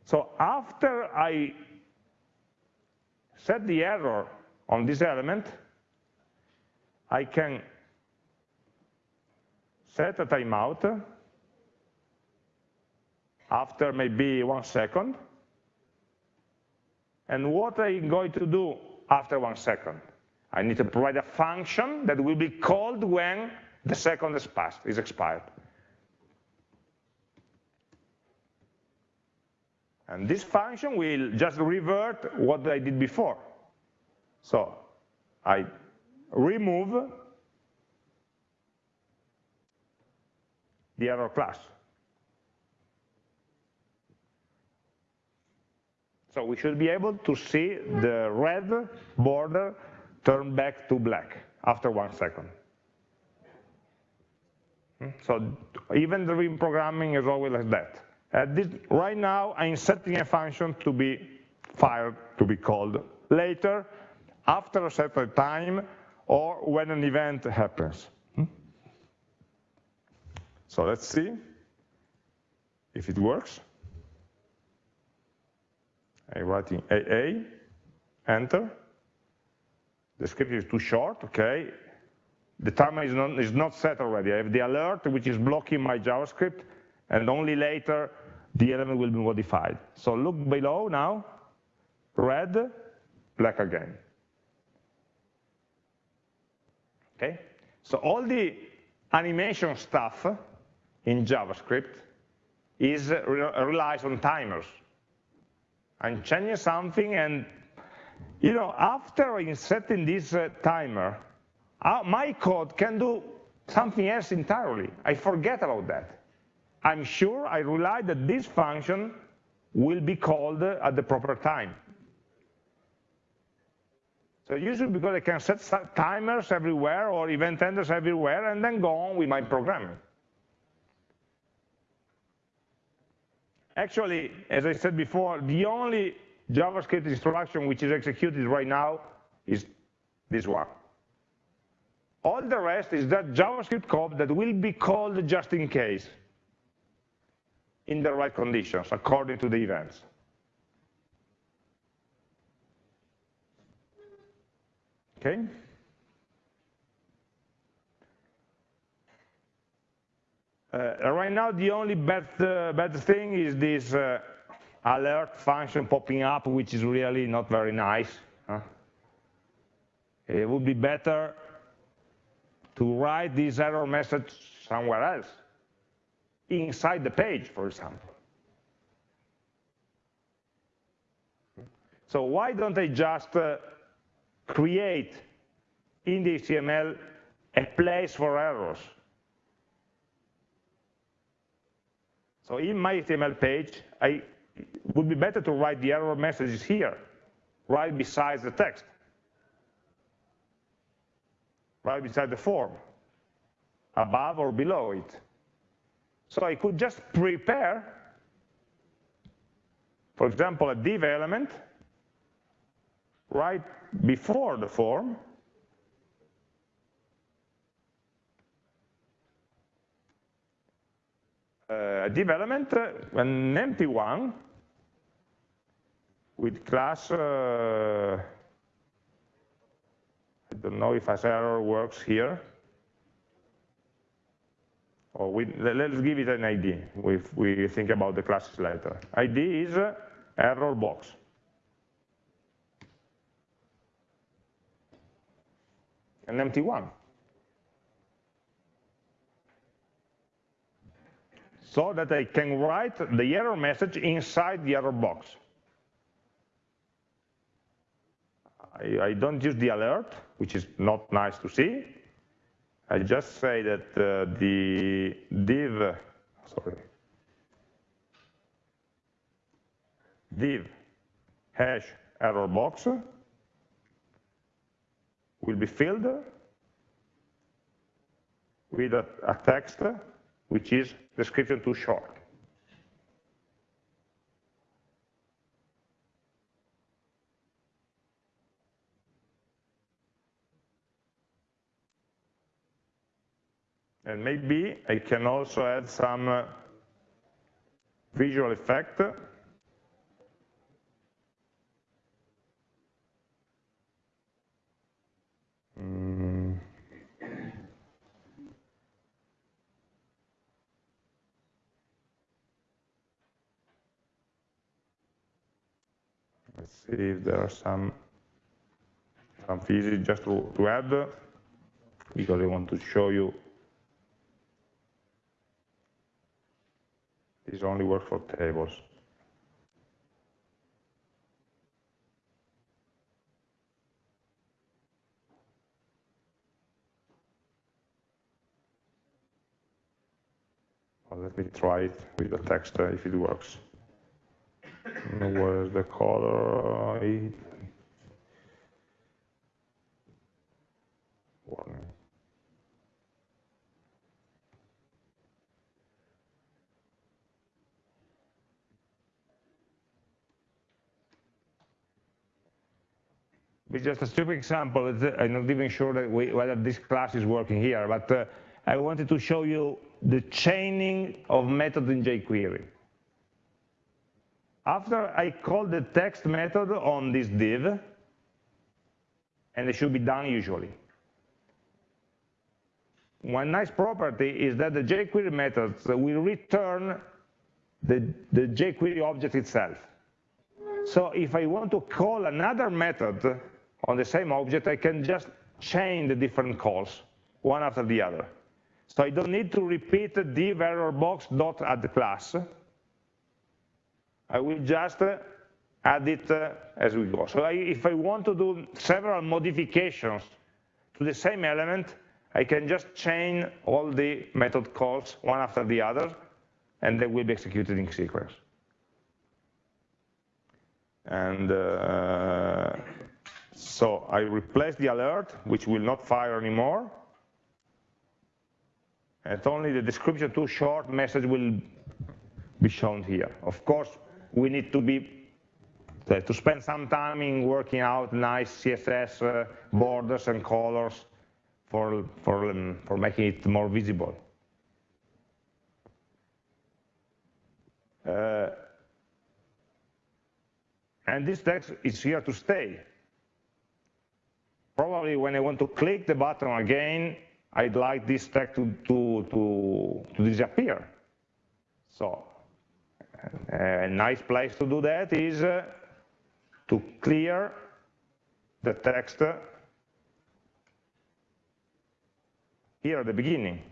So after I set the error on this element, I can set a timeout after maybe one second. And what I'm going to do after one second? I need to provide a function that will be called when the second is passed, is expired. And this function will just revert what I did before. So I remove the error class. So we should be able to see the red border turn back to black after one second. Hmm? So even the reprogramming is always like that. This, right now, I'm setting a function to be fired, to be called later, after a certain time, or when an event happens. Hmm? So let's see if it works. I'm writing AA, enter. The script is too short, okay. The timer is not, is not set already. I have the alert, which is blocking my JavaScript, and only later the element will be modified. So look below now, red, black again. Okay, so all the animation stuff in JavaScript is relies on timers. I'm changing something and, you know, after setting this uh, timer, uh, my code can do something else entirely. I forget about that. I'm sure I rely that this function will be called at the proper time. So usually because I can set timers everywhere or event handlers everywhere and then go on with my programming. Actually, as I said before, the only JavaScript instruction which is executed right now is this one. All the rest is that JavaScript code that will be called just in case in the right conditions according to the events. Okay? Right now, the only bad, uh, bad thing is this uh, alert function popping up, which is really not very nice. Huh? It would be better to write this error message somewhere else, inside the page, for example. So why don't I just uh, create in the HTML a place for errors? So in my HTML page, I, it would be better to write the error messages here, right beside the text, right beside the form, above or below it. So I could just prepare, for example, a div element right before the form, div element, uh, an empty one, with class, uh, I don't know if has error works here. Or we, let's give it an ID if we think about the classes later. ID is error box. An empty one. So that I can write the error message inside the error box. I, I don't use the alert, which is not nice to see. I just say that uh, the div, sorry, div hash error box will be filled with a, a text which is description too short. And maybe I can also add some uh, visual effect. Mm. Let's see if there are some some physics just to, to add because I want to show you This only works for tables. Let me try it with the text uh, if it works. Where's the color? Warning. It's just a stupid example. I'm not even sure that we, whether this class is working here, but uh, I wanted to show you the chaining of methods in jQuery. After I call the text method on this div, and it should be done usually. One nice property is that the jQuery methods will return the, the jQuery object itself. So if I want to call another method on the same object, I can just chain the different calls, one after the other. So I don't need to repeat div error box dot add class. I will just add it uh, as we go. So I, if I want to do several modifications to the same element, I can just chain all the method calls one after the other, and they will be executed in sequence. And uh, so I replace the alert, which will not fire anymore. And only the description too short message will be shown here. Of course, we need to be uh, to spend some time in working out nice CSS uh, borders and colors for, for, um, for making it more visible. Uh, and this text is here to stay probably when I want to click the button again, I'd like this text to, to, to, to disappear. So a nice place to do that is uh, to clear the text here at the beginning.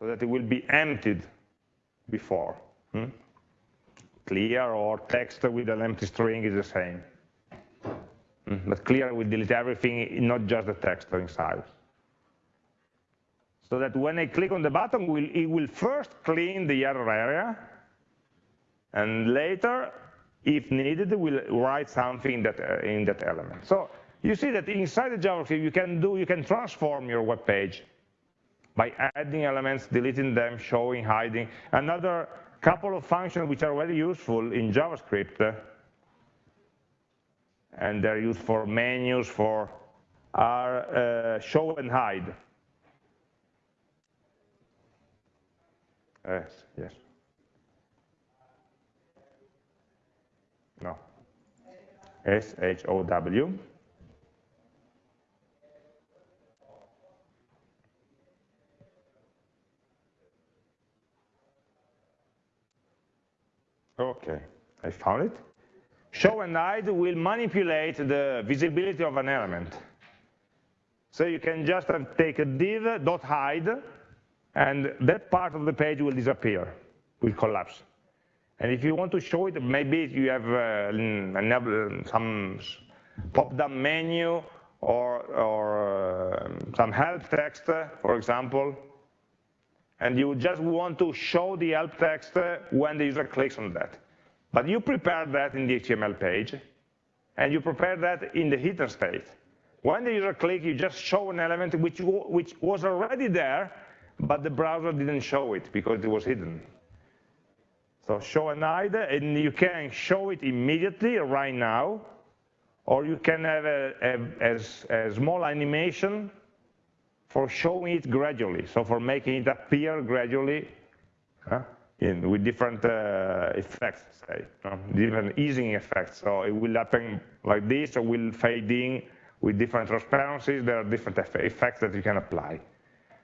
so that it will be emptied before. Hmm? Clear or text with an empty string is the same. Hmm? But clear will delete everything, not just the text inside. So that when I click on the button, it will first clean the error area, and later, if needed, will write something in that, uh, in that element. So you see that inside the JavaScript, you can do, you can transform your web page by adding elements, deleting them, showing, hiding. Another couple of functions which are very useful in JavaScript, and they're used for menus, for are uh, show and hide. Uh, yes, yes. No. S-H-O-W. Okay, I found it. Show and hide will manipulate the visibility of an element. So you can just take a div dot hide, and that part of the page will disappear, will collapse. And if you want to show it, maybe you have uh, some pop-down menu or, or uh, some help text, for example, and you just want to show the help text when the user clicks on that. But you prepare that in the HTML page, and you prepare that in the hidden state. When the user clicks, you just show an element which, which was already there, but the browser didn't show it because it was hidden. So show an hide, and you can show it immediately right now, or you can have a, a, a, small animation for showing it gradually, so for making it appear gradually uh, in, with different uh, effects, say, different easing effects. So it will happen like this, or will fade in with different transparencies. There are different effects that you can apply.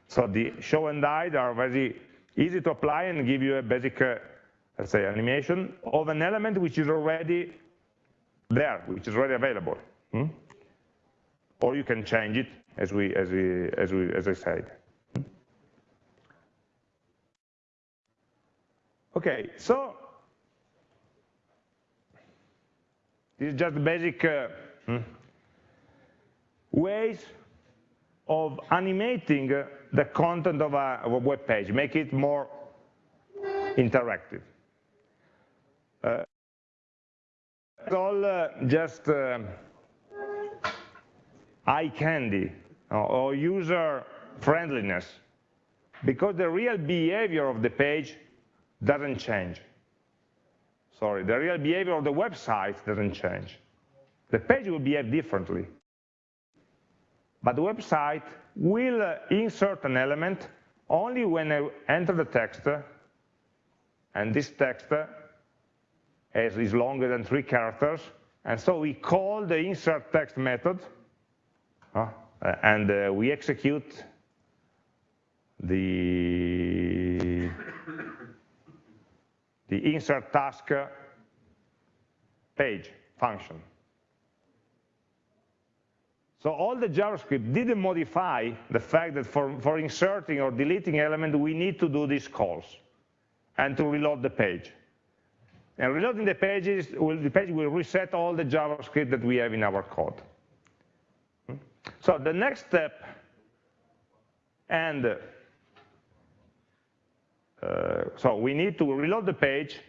So the show and hide are very easy to apply and give you a basic, uh, let's say, animation of an element which is already there, which is already available. Hmm? Or you can change it as we as we as we as I said. Okay, so this is just the basic uh, hmm, ways of animating uh, the content of a, of a, web page, make it more interactive. Uh, it's all uh, just uh, eye candy or user friendliness because the real behavior of the page doesn't change. Sorry, the real behavior of the website doesn't change. The page will behave differently. But the website will insert an element only when I enter the text, and this text is longer than three characters, and so we call the insert text method, and uh, we execute the, the insert task page function. So all the JavaScript didn't modify the fact that for, for inserting or deleting element, we need to do these calls and to reload the page. And reloading the pages, will, the page will reset all the JavaScript that we have in our code. Hmm? So the next step, and Uh, so we need to reload the page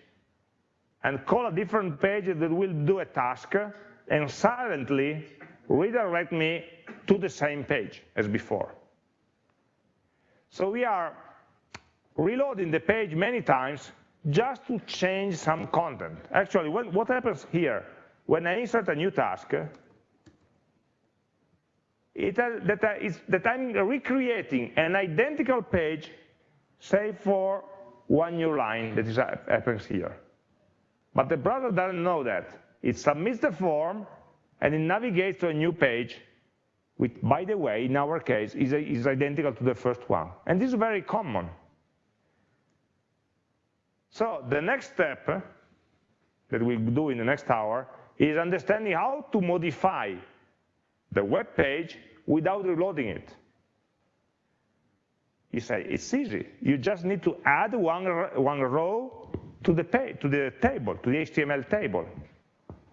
and call a different page that will do a task and silently redirect me to the same page as before. So we are reloading the page many times just to change some content. Actually, when, what happens here, when I insert a new task, it, that, uh, I, that I'm recreating an identical page, save for one new line that is, happens here. But the browser doesn't know that. It submits the form, and it navigates to a new page, which, by the way, in our case, is, a, is identical to the first one. And this is very common. So the next step eh, that we'll do in the next hour is understanding how to modify the web page without reloading it. You say, it's easy. You just need to add one, one row to the, to the table, to the HTML table.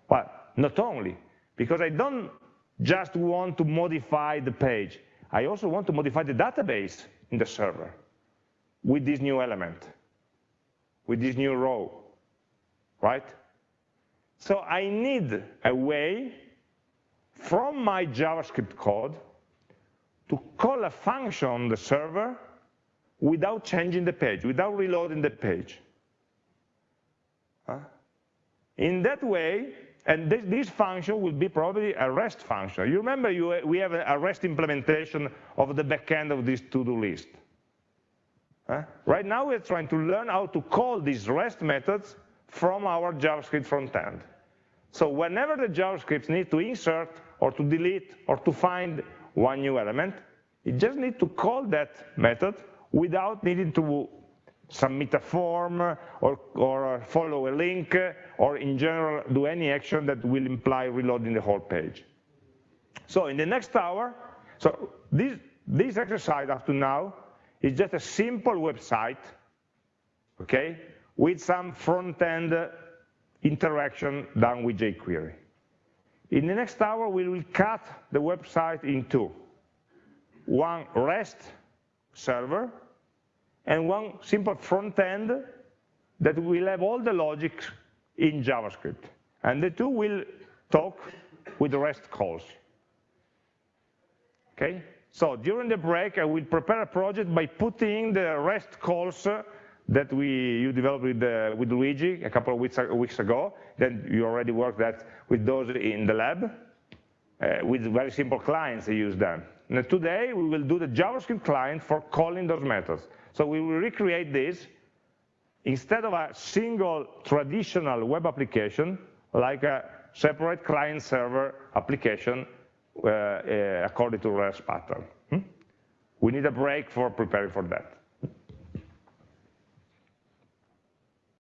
But not only, because I don't just want to modify the page. I also want to modify the database in the server with this new element, with this new row, right? So I need a way from my JavaScript code to call a function on the server without changing the page, without reloading the page. In that way, and this, this, function will be probably a REST function. You remember you, we have a REST implementation of the backend of this to-do list. Right now we're trying to learn how to call these REST methods from our JavaScript front end. So whenever the JavaScript needs to insert or to delete or to find one new element, it just needs to call that method without needing to submit a form or, or follow a link or in general do any action that will imply reloading the whole page. So in the next hour, so this, this exercise up to now is just a simple website, okay, with some front-end interaction done with jQuery. In the next hour, we will cut the website in two. One REST server and one simple front end that will have all the logic in JavaScript. And the two will talk with the REST calls. Okay? So during the break, I will prepare a project by putting the REST calls that we you developed with, uh, with Luigi a couple of weeks, weeks ago. Then you already worked that with those in the lab. Uh, with very simple clients, they use them. And today, we will do the JavaScript client for calling those methods. So we will recreate this instead of a single traditional web application, like a separate client-server application uh, uh, according to REST pattern. Hmm? We need a break for preparing for that.